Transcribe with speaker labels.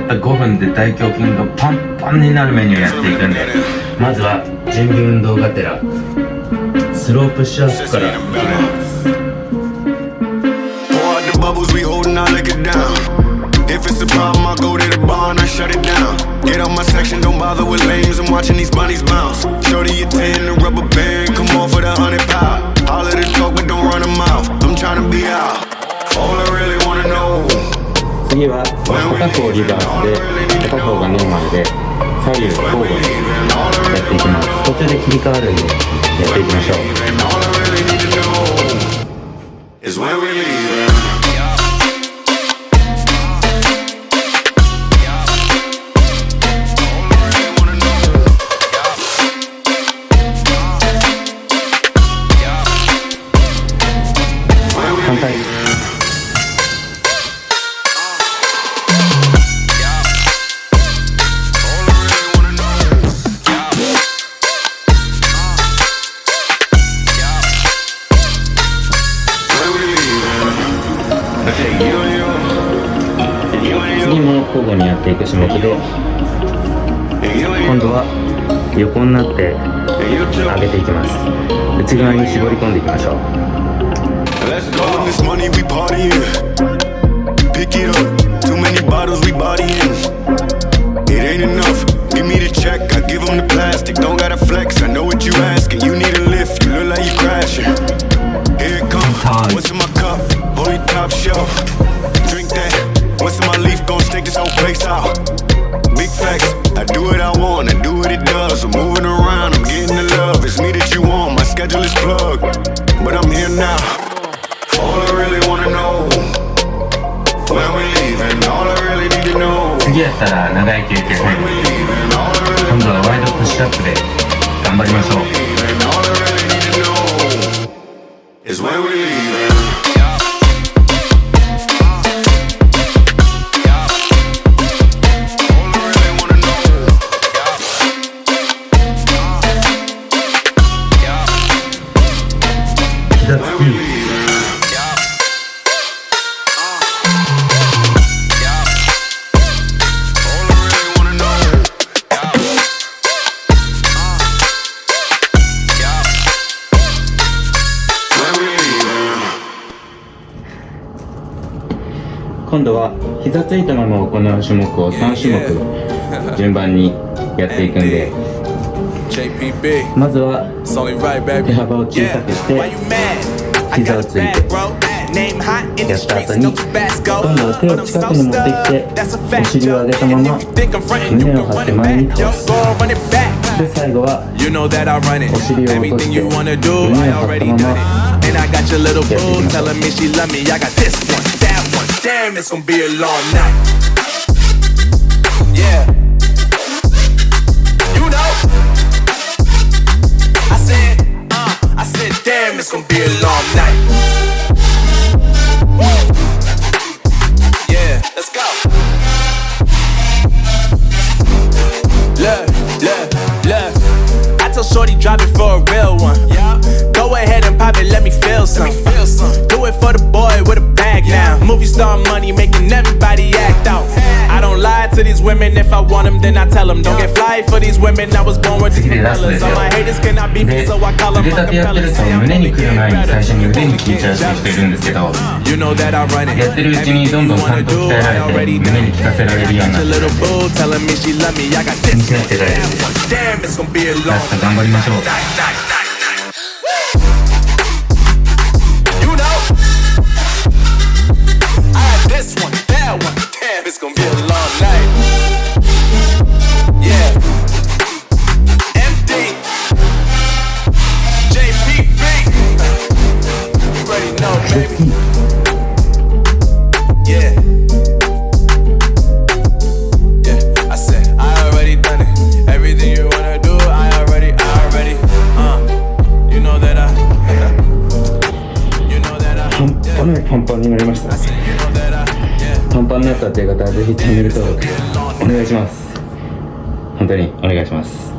Speaker 1: った5分で大胸筋がパンパンになるメニューやっていくんでまずは準備運動がてらスロープッシュアップからいきます
Speaker 2: Pour out the bubbles, we holding our liquor down. If it's a problem, I go to the bar and I shut it down. Get out my section, don't bother with lames. I'm watching these bunnies bounce. Shorty a 10, the rubber band, come on for the 100 pound. All of the talk, but don't run them out. I'm trying to be out.
Speaker 1: 次は片方リバースで片方がノーマルで左右交互にやっていきます途中で切り替わるんでやっていきましょう
Speaker 2: And all
Speaker 1: 交互にやっていく種目で今度は横になって上げていきます内側に絞り込んでいきましょう
Speaker 2: Let's go. This money we partying. Pick it up. Too many bottles we bodying. stake this whole place out. Big facts. I do what I want. I do what it does. I'm moving around. I'm getting the love. It's me that you want. My schedule is plugged. But I'm here now. All I really wanna know when we leaving. All I really need to know
Speaker 1: 次やったら長い休憩最
Speaker 2: when
Speaker 1: 後
Speaker 2: we leaving. All I really
Speaker 1: 今度はワイドプッシュアップで頑張りましょう
Speaker 2: leaving. All I really need to know is when we leaving. When we leaving.
Speaker 1: 今度は膝ついたまま行う種目を3種目順番にやっていくんで
Speaker 3: JPB,
Speaker 1: まずは
Speaker 3: it's only right,
Speaker 1: 手
Speaker 3: baby.
Speaker 1: 幅を小さくして
Speaker 4: Why you mad? I
Speaker 1: 膝
Speaker 4: got
Speaker 1: を
Speaker 4: a
Speaker 1: つい
Speaker 4: bad
Speaker 1: て
Speaker 4: bro. Name hot in
Speaker 1: や
Speaker 4: the
Speaker 1: った後
Speaker 4: streets,
Speaker 1: に
Speaker 4: no Tabasco.
Speaker 1: 今度は手を
Speaker 4: But I'm
Speaker 1: 近
Speaker 4: so
Speaker 1: くに持ってきて
Speaker 4: stuck. That's a
Speaker 1: お
Speaker 4: fact,
Speaker 1: 尻を
Speaker 4: yo.
Speaker 1: 上げた
Speaker 4: And
Speaker 1: ま
Speaker 4: if
Speaker 1: ま
Speaker 4: you think I'm frontin', you
Speaker 1: 胸を
Speaker 4: can
Speaker 1: 張っ
Speaker 4: run
Speaker 1: て
Speaker 4: it
Speaker 1: 前に
Speaker 4: back.
Speaker 1: 倒
Speaker 4: Yo,
Speaker 1: す
Speaker 4: go run it back.
Speaker 1: で最後は
Speaker 3: You know that I run it.
Speaker 1: お尻を落と
Speaker 3: Everything
Speaker 1: して
Speaker 3: you wanna do,
Speaker 1: 胸
Speaker 3: I
Speaker 1: を張った
Speaker 3: already
Speaker 1: ま
Speaker 3: done
Speaker 1: ま
Speaker 3: it. And I got your little
Speaker 1: Yeah,
Speaker 3: boo
Speaker 1: yeah.
Speaker 3: telling me she love me. I got this one, that one. Damn, it's gonna be a long night. Yeah. A real one. Yeah. Go ahead and pop it, let me feel some. Feel some. Do it for the boy with a bag now. Movie star money making everybody act out. I don't lie to these women If I want them, then I tell them. Don't get fly for these women. I was born with these
Speaker 1: 次でラストで
Speaker 3: propellers.
Speaker 1: す
Speaker 3: All
Speaker 1: よ
Speaker 3: my haters cannot beat me,
Speaker 1: で
Speaker 3: so I call them
Speaker 1: 腕立てやってる
Speaker 3: acapellas.
Speaker 1: と
Speaker 3: Say I'm
Speaker 1: 胸に
Speaker 3: only
Speaker 1: 来る
Speaker 3: getting
Speaker 1: 前に
Speaker 3: better.
Speaker 1: 最初に腕に効いちゃう
Speaker 3: Jealous.
Speaker 1: 人いるんですけど
Speaker 3: You know that I run it.
Speaker 1: やってるうちにどんどんちゃんと鍛えられて
Speaker 3: Everything you already
Speaker 1: 胸に効かせられるようにな
Speaker 3: Got
Speaker 1: っ
Speaker 3: your
Speaker 1: て
Speaker 3: little boo telling me she love me. I got
Speaker 1: 気に
Speaker 3: this
Speaker 1: しなくて大丈夫
Speaker 3: that
Speaker 1: です
Speaker 3: one. Damn, it's gonna be a
Speaker 1: ラ
Speaker 3: long
Speaker 1: スト頑張りましょう パンパンになりましたパンパンになったっていう方はぜひチャンネル登録お願いします。本当にお願いします。